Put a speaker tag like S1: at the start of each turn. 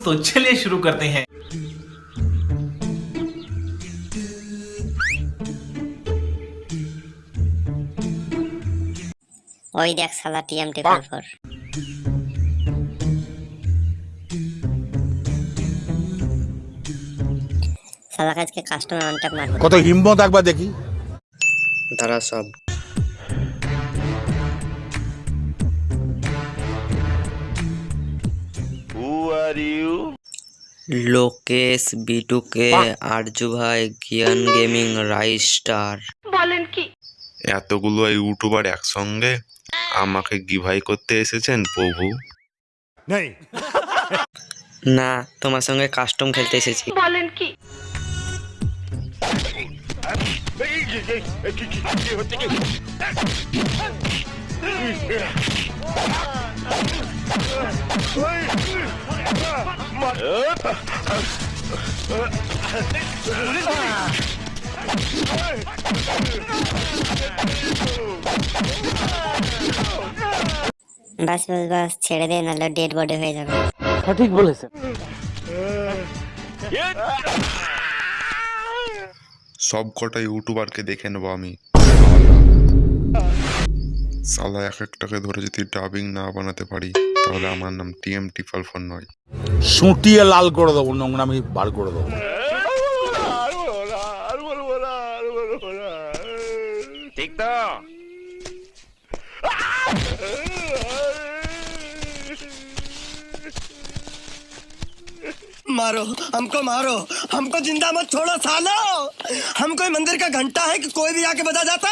S1: तो चलिए शुरू करते हैं
S2: ওই দেখ শালা টিএমটি কল ফর শালা আজকে কাস্টমার অনটাক মারবো
S3: কত হিম্মত একবার দেখি
S4: তারা সব লোকেশ বিটুকে আরজু ভাই জ্ঞান গেমিং রাইস স্টার
S5: এতগুলো ইউটিউবার একসঙ্গে আমাকে গিভাই করতে এসেছেন প্রভু
S4: না তোমার সঙ্গে কাস্টম খেলতে এসেছি
S2: বাস বাস বাস ছেড়ে দে নাহলে ডেড বডি হয়ে যাবে। সঠিক বলেছেন।
S5: সব কটা ইউটিউবারকে দেখে নেব আমি। সালা এক একটাকে ধরে যদি ডাবিং না বানাতে পারি। তাহলে আমার নাম টিএম টিফল ফোন নয়
S3: সুটিয়ে লাল করে দেবো নোংরামি বার করে দেবো
S6: मारो हमको मारो हमको जिंदा मत छोड़ो सालो हम कोई मंदिर का घंटा है कि कोई भी आके बजा जाता